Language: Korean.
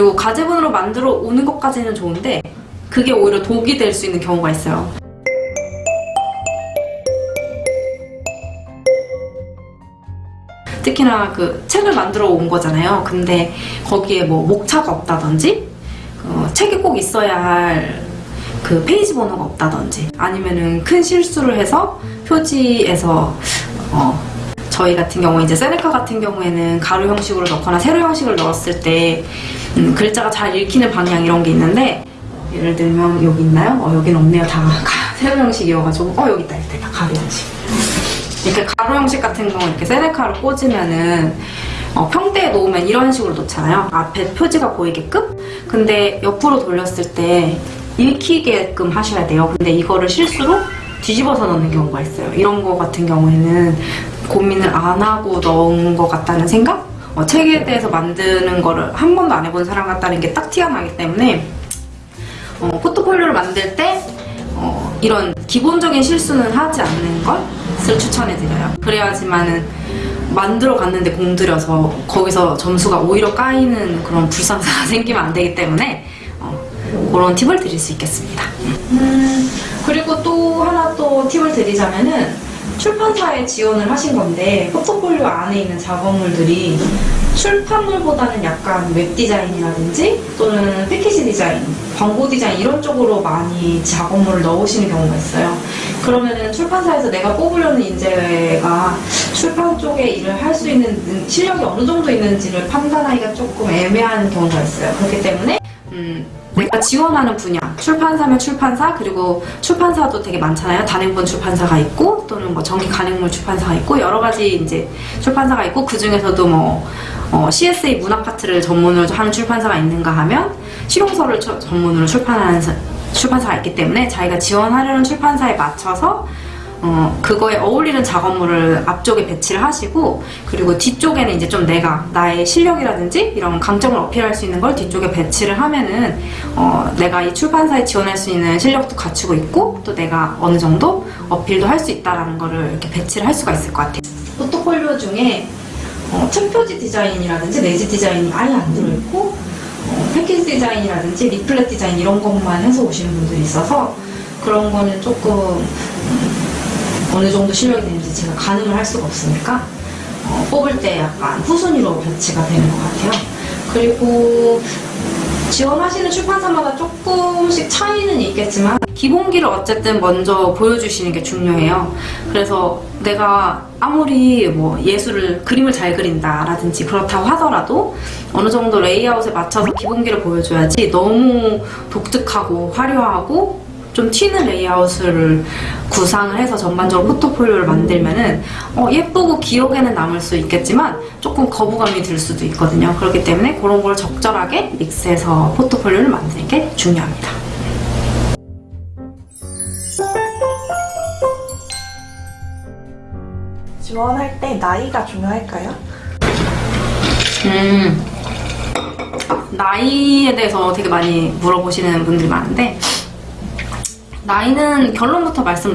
그리고 가제분으로 만들어 오는 것까지는 좋은데 그게 오히려 독이 될 수 있는 경우가 있어요. 특히나 그 책을 만들어 온 거잖아요. 근데 거기에 뭐 목차가 없다든지 어, 책이 꼭 있어야 할 그 페이지 번호가 없다든지 아니면은 큰 실수를 해서 표지에서 어, 저희 같은 경우 이제 세네카 같은 경우에는 가로 형식으로 넣거나 세로 형식을 넣었을 때 음, 글자가 잘 읽히는 방향 이런 게 있는데 예를 들면 여기 있나요? 어, 여긴 없네요. 다 가- 세로 형식이어가지고 어 여기 있다 여기 있다 가로 형식. 이렇게 가로 형식 같은 경우 이렇게 세네카로 꽂으면은 어, 평대에 놓으면 이런 식으로 놓잖아요. 앞에 표지가 보이게끔. 근데 옆으로 돌렸을 때 읽히게끔 하셔야 돼요. 근데 이거를 실수로 뒤집어서 넣는 경우가 있어요. 이런 거 같은 경우에는 고민을 안 하고 넣은 것 같다는 생각? 어, 책에 대해서 만드는 거를 한 번도 안 해본 사람 같다는 게 딱 티가 나기 때문에 어, 포트폴리오를 만들 때 어, 이런 기본적인 실수는 하지 않는 것을 추천해드려요. 그래야지만은 만들어 갔는데 공들여서 거기서 점수가 오히려 까이는 그런 불상사가 생기면 안 되기 때문에 어, 그런 팁을 드릴 수 있겠습니다. 음, 그리고 또 하나 또 팁을 드리자면은 출판사에 지원을 하신 건데 포트폴리오 안에 있는 작업물들이 출판물보다는 약간 웹 디자인이라든지 또는 패키지 디자인, 광고 디자인 이런 쪽으로 많이 작업물을 넣으시는 경우가 있어요. 그러면은 출판사에서 내가 뽑으려는 인재가 출판 쪽에 일을 할 수 있는 능- 실력이 어느 정도 있는지를 판단하기가 조금 애매한 경우가 있어요. 그렇기 때문에 음, 내가 지원하는 분야, 출판사면 출판사, 그리고 출판사도 되게 많잖아요. 단행본 출판사가 있고, 또는 뭐 정기 간행물 출판사가 있고, 여러 가지 이제 출판사가 있고, 그 중에서도 뭐, 어, 시 에세이 문학 파트를 전문으로 하는 출판사가 있는가 하면, 실용서를 처- 전문으로 출판하는 사- 출판사가 있기 때문에 자기가 지원하려는 출판사에 맞춰서 어, 그거에 어울리는 작업물을 앞쪽에 배치를 하시고 그리고 뒤쪽에는 이제 좀 내가 나의 실력이라든지 이런 강점을 어필할 수 있는 걸 뒤쪽에 배치를 하면은 어, 내가 이 출판사에 지원할 수 있는 실력도 갖추고 있고 또 내가 어느 정도 어필도 할 수 있다라는 거를 이렇게 배치를 할 수가 있을 것 같아요. 포트폴리오 중에 어, 책표지 디자인이라든지 내지 디자인이 아예 안 들어있고 어, 패키지 디자인이라든지 리플렛 디자인 이런 것만 해서 오시는 분들이 있어서 그런 거는 조금 음, 어느 정도 실력이 되는지 제가 가늠을 할 수가 없으니까 어, 뽑을 때 약간 후순위로 배치가 되는 것 같아요. 그리고 지원하시는 출판사마다 조금씩 차이는 있겠지만 기본기를 어쨌든 먼저 보여주시는 게 중요해요. 그래서 내가 아무리 뭐 예술을 그림을 잘 그린다 라든지 그렇다고 하더라도 어느 정도 레이아웃에 맞춰서 기본기를 보여줘야지 너무 독특하고 화려하고 좀 튀는 레이아웃을 구상을 해서 전반적으로 포트폴리오를 만들면은 어, 예쁘고 기억에는 남을 수 있겠지만 조금 거부감이 들 수도 있거든요. 그렇기 때문에 그런 걸 적절하게 믹스해서 포트폴리오를 만드는 게 중요합니다. 지원할 때 나이가 중요할까요? 음, 나이에 대해서 되게 많이 물어보시는 분들이 많은데 나이는 결론부터 말씀을